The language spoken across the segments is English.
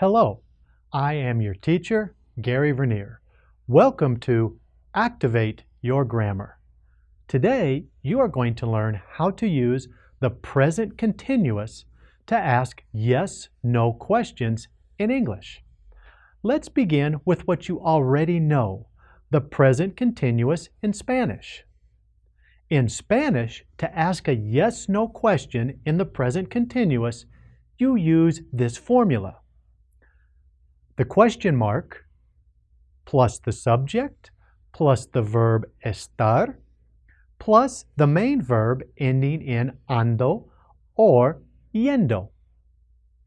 Hello, I am your teacher, Gary Vernier. Welcome to Activate Your Grammar. Today, you are going to learn how to use the present continuous to ask yes-no questions in English. Let's begin with what you already know, the present continuous in Spanish. In Spanish, to ask a yes-no question in the present continuous, you use this formula. The question mark plus the subject plus the verb estar plus the main verb ending in ando or yendo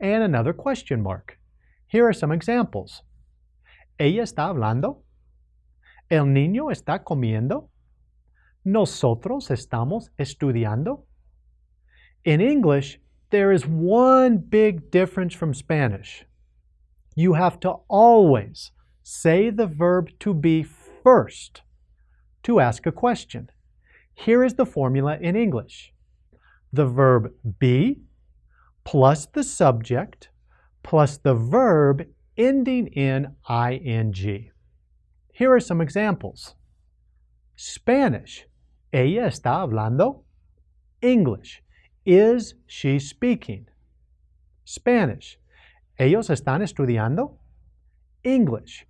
and another question mark. Here are some examples. Ella está hablando. El niño está comiendo. Nosotros estamos estudiando. In English, there is one big difference from Spanish. You have to always say the verb to be first to ask a question. Here is the formula in English. The verb be plus the subject plus the verb ending in ing. Here are some examples. Spanish, ella está hablando. English, is she speaking? Spanish, ellos están estudiando. English,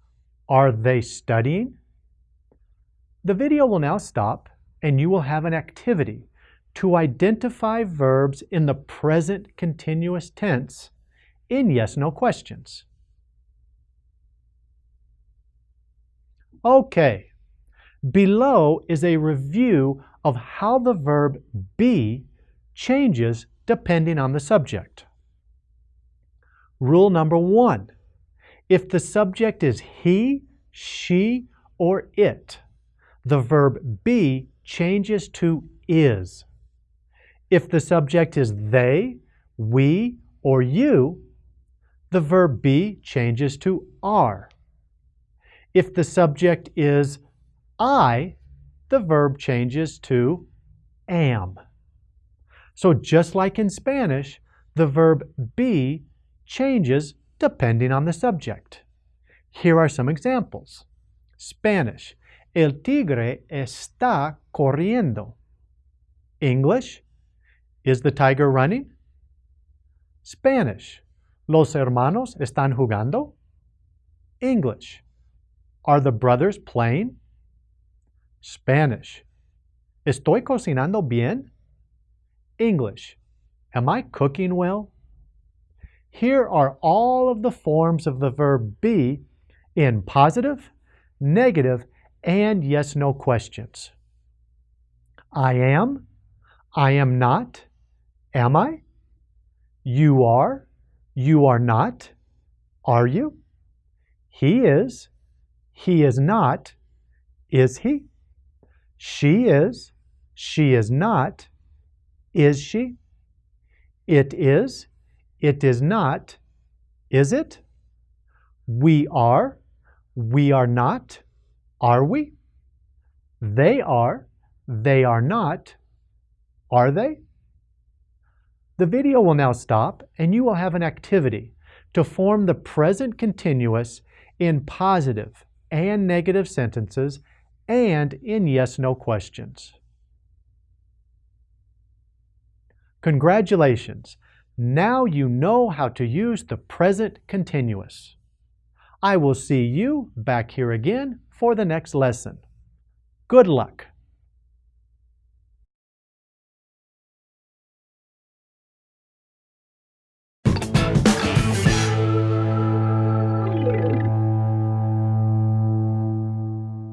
are they studying? The video will now stop and you will have an activity to identify verbs in the present continuous tense in yes-no questions. Okay, below is a review of how the verb be changes depending on the subject. Rule number one, if the subject is he, she, or it, the verb be changes to is. If the subject is they, we, or you, the verb be changes to are. If the subject is I, the verb changes to am. So just like in Spanish, the verb be changes depending on the subject. Here are some examples. Spanish, el tigre está corriendo. English, is the tiger running? Spanish, los hermanos están jugando? English, are the brothers playing? Spanish. ¿Estoy cocinando bien? English. Am I cooking well? Here are all of the forms of the verb be in positive, negative, and yes-no questions. I am, I am not, am I? You are, you are not, are you? He is, he is not, is he? She is, she is not, is she? It is, it is not, is it? We are, we are not, are we? They are, they are not, are they? The video will now stop and you will have an activity to form the present continuous in positive and negative sentences and in yes-no questions. Congratulations! Now you know how to use the present continuous. I will see you back here again for the next lesson. Good luck!